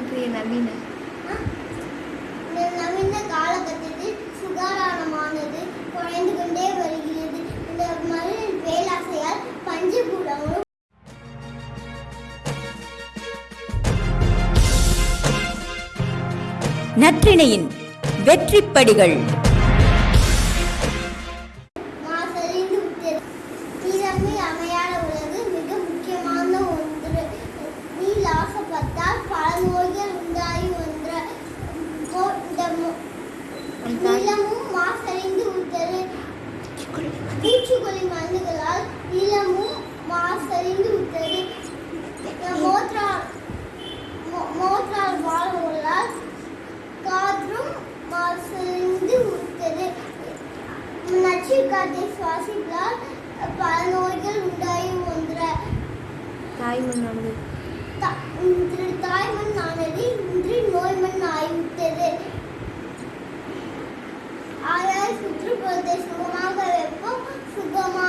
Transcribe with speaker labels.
Speaker 1: இன்றைய நவீன
Speaker 2: நவீன காலகட்டத்தில் சுகாதாரமானது குறைந்து கொண்டே வருகிறது. இந்த மண்ணின் பேராசையால் பஞ்சபூதங்களும்
Speaker 3: நற்றிணையின் வெற்றிப்படிகள்.
Speaker 2: மாசறிந்து விட்டது நீரமே அமையாத உலகு விட்டது பூச்சிக்கொல்லி மருந்துகளால் நிலமும் மாசறிந்து விட்டது. மோட்டார் மோட்டார் காற்றும் மாசறிந்து விட்டது. நச்சு காற்றை சுவாசிப்பதால் பல நோய்கள் உண்டாகி வந்த
Speaker 1: தாய்மண்ணானது
Speaker 2: இன்று தாய்மண்ணானது இன்று நோய்மண் ஆகிவிட்டது. ஆராய்ச்சி podeis fumar, bebê pouco, fumar